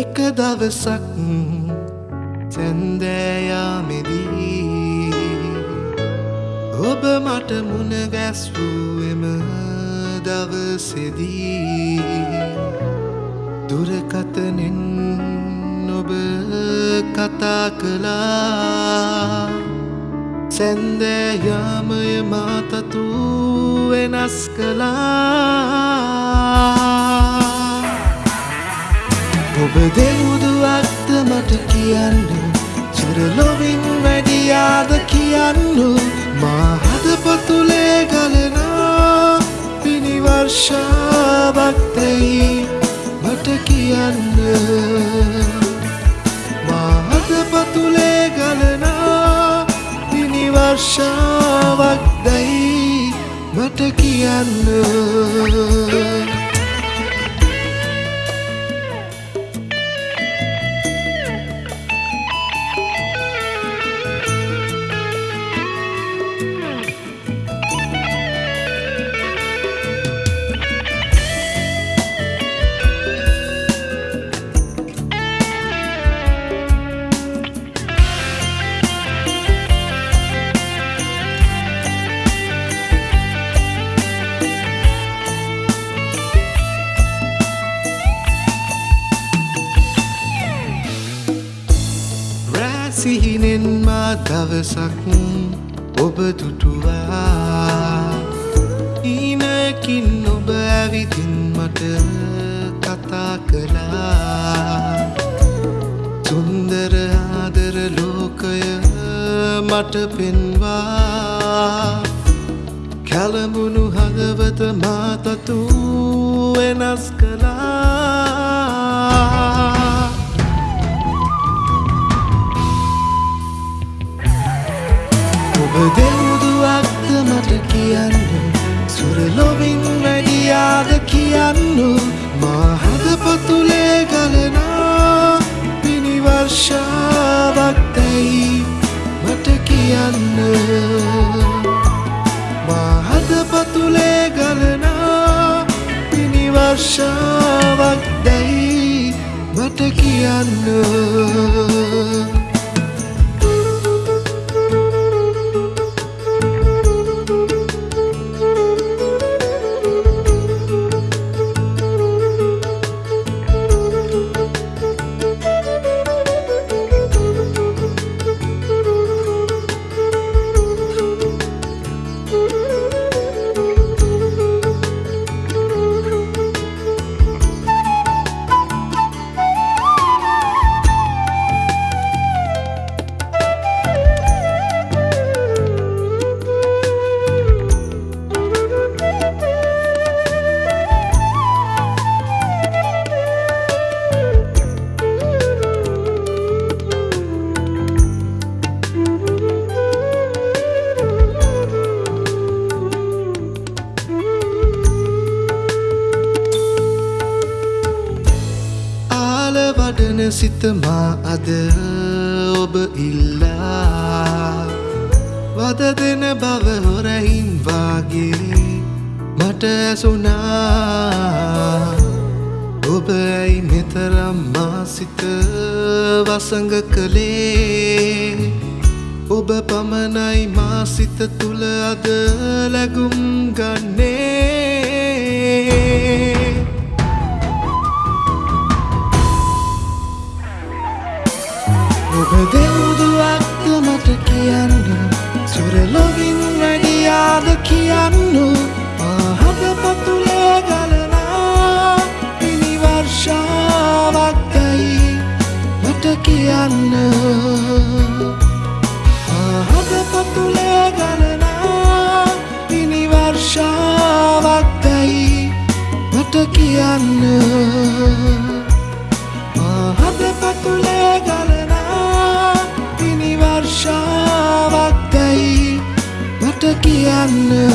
එක දවසක් සැන්දෑයාමෙදී ඔබ මට මුණ ගැස්වූ එම දවසෙදී දුරකතනෙන් ඔබ කතා කළා. සැන්දෑයාමය මාතතු වෙනස් කළා. දෙවුදුවක්ද මට කියන්න? සුරලොවින් වැඩියාද කියන්න? මා හදපතුලේ ගලනා පිනිවර්ෂාවක්තයි මට කියන්න. සිහිනෙන් මා දවසක් ඔබ දුටුවා ඊනකින් ඔබ ඇවිදින් මට කතා කළා. සුන්දර ආදර ලෝකය මට පෙන්වා. කැලඹුණු හදවත මාතතු වෙනස් කළා. සුරලොවින් වැඩියාද කියන්න. මාහදපතුලේ ගලනා පිනිවර්ෂාවක්තැයි මට කියන්න. මාහදපතුලේ ගලනා පිනිවර්ෂාවක්දැයි මට කියන්න. වඩන සිතමා අද ඔබ ඉල්ලා. වද දෙන බව හොරහින් වාගේ මට ඇසුනා ඔබ ඇයි මෙතරම් මා සිත වසඟ කළේ. ඔබ පමණයි මා සිත තුළ අද ලැගුම් ගන්නේ. ඔබ දෙවුදුවක්ද මට කියන්න? සුරලොවින් වැඩියාද කියන්න? පිනිවර්ෂාවක්දයි මට කියන්න